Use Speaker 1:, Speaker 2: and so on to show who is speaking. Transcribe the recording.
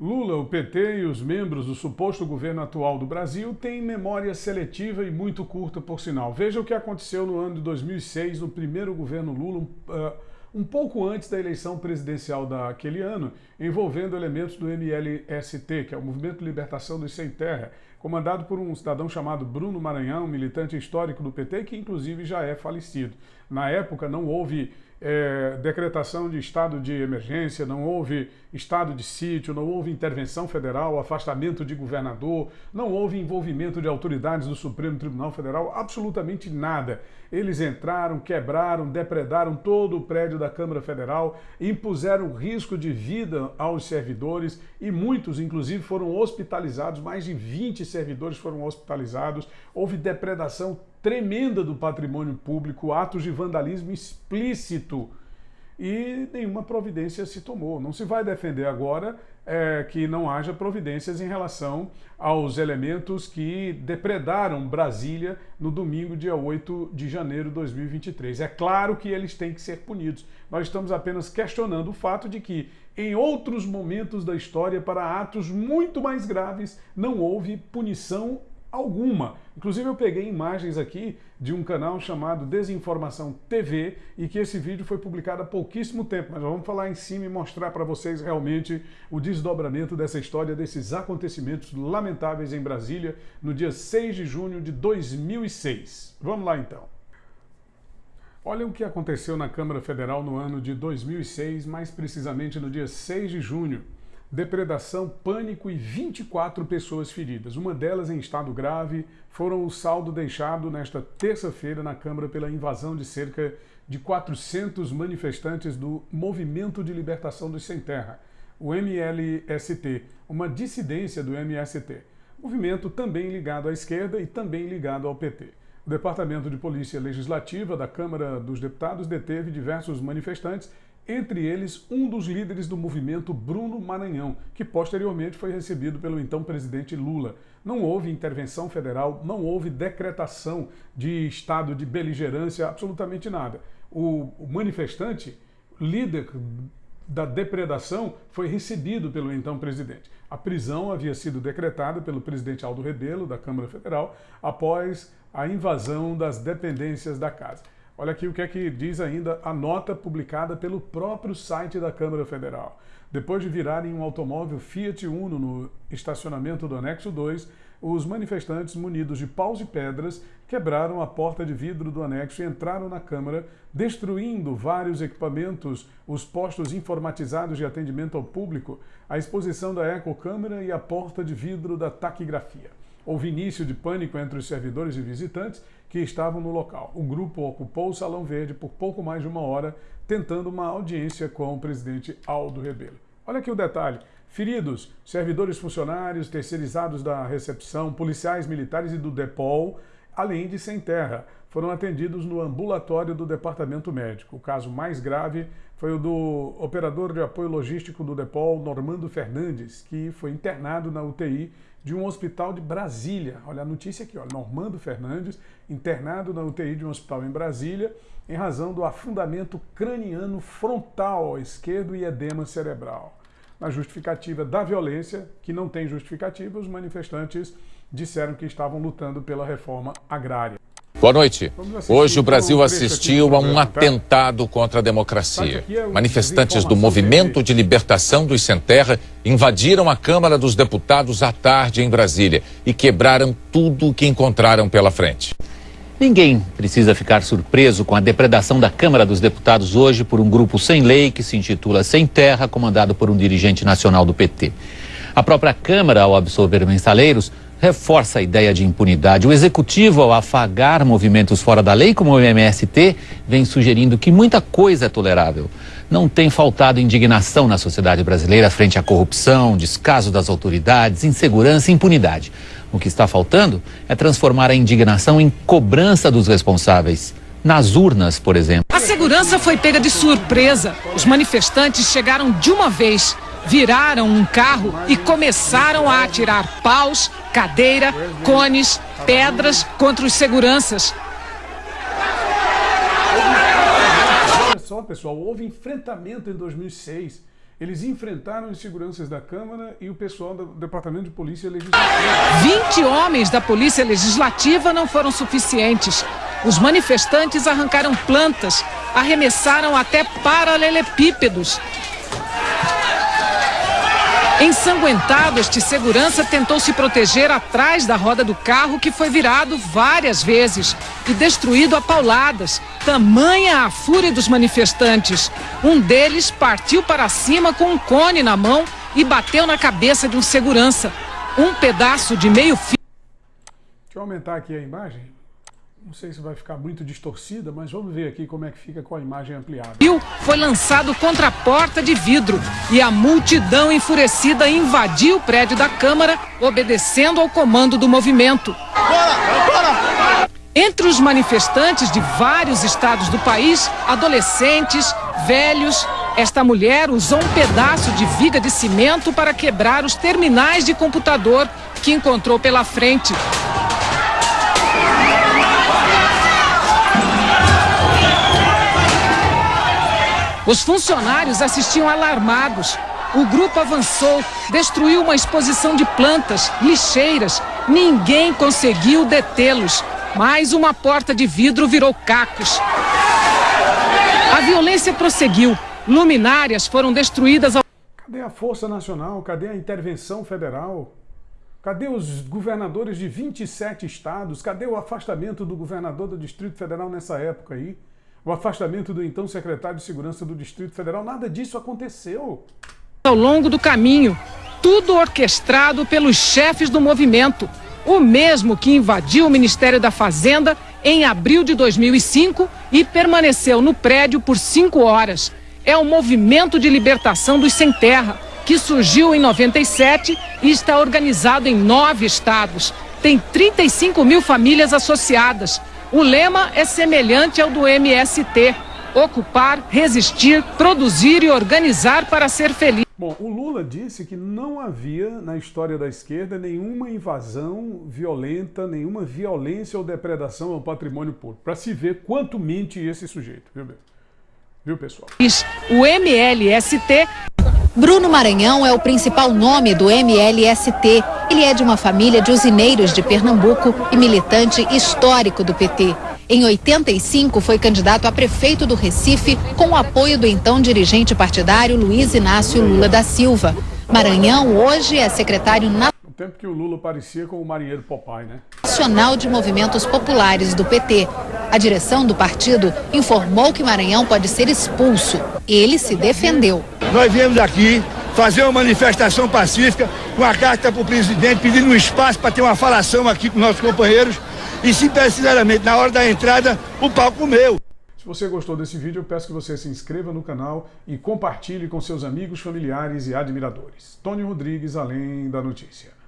Speaker 1: Lula, o PT e os membros do suposto governo atual do Brasil têm memória seletiva e muito curta, por sinal. Veja o que aconteceu no ano de 2006, no primeiro governo Lula, uh, um pouco antes da eleição presidencial daquele ano, envolvendo elementos do MLST, que é o Movimento de Libertação dos Sem Terra, comandado por um cidadão chamado Bruno Maranhão, militante histórico do PT, que inclusive já é falecido. Na época não houve é, decretação de estado de emergência, não houve estado de sítio, não houve intervenção federal, afastamento de governador, não houve envolvimento de autoridades do Supremo Tribunal Federal, absolutamente nada. Eles entraram, quebraram, depredaram todo o prédio da Câmara Federal, impuseram risco de vida aos servidores e muitos, inclusive, foram hospitalizados, mais de 20 servidores foram hospitalizados, houve depredação tremenda do patrimônio público, atos de vandalismo explícito e nenhuma providência se tomou. Não se vai defender agora é, que não haja providências em relação aos elementos que depredaram Brasília no domingo, dia 8 de janeiro de 2023. É claro que eles têm que ser punidos. Nós estamos apenas questionando o fato de que, em outros momentos da história, para atos muito mais graves, não houve punição alguma. Inclusive eu peguei imagens aqui de um canal chamado Desinformação TV e que esse vídeo foi publicado há pouquíssimo tempo, mas vamos falar em cima e mostrar para vocês realmente o desdobramento dessa história, desses acontecimentos lamentáveis em Brasília no dia 6 de junho de 2006. Vamos lá então. Olha o que aconteceu na Câmara Federal no ano de 2006, mais precisamente no dia 6 de junho depredação, pânico e 24 pessoas feridas. Uma delas em estado grave foram o saldo deixado nesta terça-feira na Câmara pela invasão de cerca de 400 manifestantes do Movimento de Libertação dos Sem Terra, o MLST, uma dissidência do MST, movimento também ligado à esquerda e também ligado ao PT. O Departamento de Polícia Legislativa da Câmara dos Deputados deteve diversos manifestantes entre eles um dos líderes do movimento Bruno Maranhão, que posteriormente foi recebido pelo então presidente Lula. Não houve intervenção federal, não houve decretação de estado de beligerância, absolutamente nada. O, manifestante, líder da depredação, foi recebido pelo então presidente. A prisão havia sido decretada pelo presidente Aldo Rebelo, da Câmara Federal, após a invasão das dependências da casa. Olha aqui o que é que diz ainda a nota publicada pelo próprio site da Câmara Federal. Depois de virarem um automóvel Fiat Uno no estacionamento do anexo 2, os manifestantes munidos de paus e pedras quebraram a porta de vidro do anexo e entraram na Câmara, destruindo vários equipamentos, os postos informatizados de atendimento ao público, a exposição da ecocâmera e a porta de vidro da taquigrafia. Houve início de pânico entre os servidores e visitantes que estavam no local. O grupo ocupou o Salão Verde por pouco mais de uma hora, tentando uma audiência com o presidente Aldo Rebelo. Olha aqui o detalhe. Feridos, servidores funcionários, terceirizados da recepção, policiais militares e do DEPOL, além de sem terra, foram atendidos no ambulatório do departamento médico. O caso mais grave foi o do operador de apoio logístico do DEPOL, Normando Fernandes, que foi internado na UTI de um hospital de Brasília. Olha a notícia aqui, ó, Normando Fernandes, internado na UTI de um hospital em Brasília, em razão do afundamento craniano frontal esquerdo e edema cerebral. Na justificativa da violência, que não tem justificativa, os manifestantes disseram que estavam lutando pela reforma agrária.
Speaker 2: Boa noite. Hoje o Brasil assistiu a um atentado contra a democracia. É Manifestantes do Movimento de Libertação dos Sem Terra invadiram a Câmara dos Deputados à tarde em Brasília e quebraram tudo o que encontraram pela frente.
Speaker 3: Ninguém precisa ficar surpreso com a depredação da Câmara dos Deputados hoje por um grupo sem lei que se intitula Sem Terra, comandado por um dirigente nacional do PT. A própria Câmara, ao absorver mensaleiros, reforça a ideia de impunidade. O executivo, ao afagar movimentos fora da lei, como o MST, vem sugerindo que muita coisa é tolerável. Não tem faltado indignação na sociedade brasileira frente à corrupção, descaso das autoridades, insegurança e impunidade. O que está faltando é transformar a indignação em cobrança dos responsáveis. Nas urnas, por exemplo.
Speaker 4: A segurança foi pega de surpresa. Os manifestantes chegaram de uma vez viraram um carro e começaram a atirar paus, cadeira, cones, pedras contra os seguranças.
Speaker 1: Olha só, pessoal, houve enfrentamento em 2006 Eles enfrentaram os seguranças da Câmara e o pessoal do Departamento de Polícia Legislativa.
Speaker 4: 20 homens da Polícia Legislativa não foram suficientes. Os manifestantes arrancaram plantas, arremessaram até paralelepípedos Ensanguentado, este segurança tentou se proteger atrás da roda do carro que foi virado várias vezes e destruído a pauladas. Tamanha a fúria dos manifestantes. Um deles partiu para cima com um cone na mão e bateu na cabeça de um segurança. Um pedaço de meio fio.
Speaker 1: Deixa eu aumentar aqui a imagem. Não sei se vai ficar muito distorcida, mas vamos ver aqui como é que fica com a imagem ampliada.
Speaker 4: Foi lançado contra a porta de vidro e a multidão enfurecida invadiu o prédio da Câmara, obedecendo ao comando do movimento. Bora, bora. Entre os manifestantes de vários estados do país, adolescentes, velhos, esta mulher usou um pedaço de viga de cimento para quebrar os terminais de computador que encontrou pela frente. Os funcionários assistiam alarmados. O grupo avançou, destruiu uma exposição de plantas, lixeiras. Ninguém conseguiu detê-los. Mais uma porta de vidro virou cacos. A violência prosseguiu. Luminárias foram destruídas. Ao...
Speaker 1: Cadê a Força Nacional? Cadê a intervenção federal? Cadê os governadores de 27 estados? Cadê o afastamento do governador do Distrito Federal nessa época aí? O afastamento do então secretário de Segurança do Distrito Federal, nada disso aconteceu.
Speaker 4: Ao longo do caminho, tudo orquestrado pelos chefes do movimento, o mesmo que invadiu o Ministério da Fazenda em abril de 2005 e permaneceu no prédio por cinco horas. É o Movimento de Libertação dos Sem Terra, que surgiu em 97 e está organizado em nove estados. Tem 35 mil famílias associadas. O lema é semelhante ao do MST: ocupar, resistir, produzir e organizar para ser feliz.
Speaker 1: Bom, o Lula disse que não havia na história da esquerda nenhuma invasão violenta, nenhuma violência ou depredação ao patrimônio público. Para se ver quanto mente esse sujeito, viu, viu pessoal?
Speaker 4: O MLST
Speaker 5: Bruno Maranhão é o principal nome do MLST. Ele é de uma família de usineiros de Pernambuco e militante histórico do PT. Em 85, foi candidato a prefeito do Recife com o apoio do então dirigente partidário Luiz Inácio Lula da Silva. Maranhão hoje é secretário nacional.
Speaker 1: Tempo que o Lula parecia com o marinheiro Popeye, né?
Speaker 5: Nacional de Movimentos Populares do PT. A direção do partido informou que Maranhão pode ser expulso. Ele se defendeu.
Speaker 6: Nós viemos aqui fazer uma manifestação pacífica com a carta para o presidente pedindo um espaço para ter uma falação aqui com nossos companheiros e se precisamente na hora da entrada o palco meu.
Speaker 1: Se você gostou desse vídeo, eu peço que você se inscreva no canal e compartilhe com seus amigos, familiares e admiradores. Tony Rodrigues, Além da Notícia.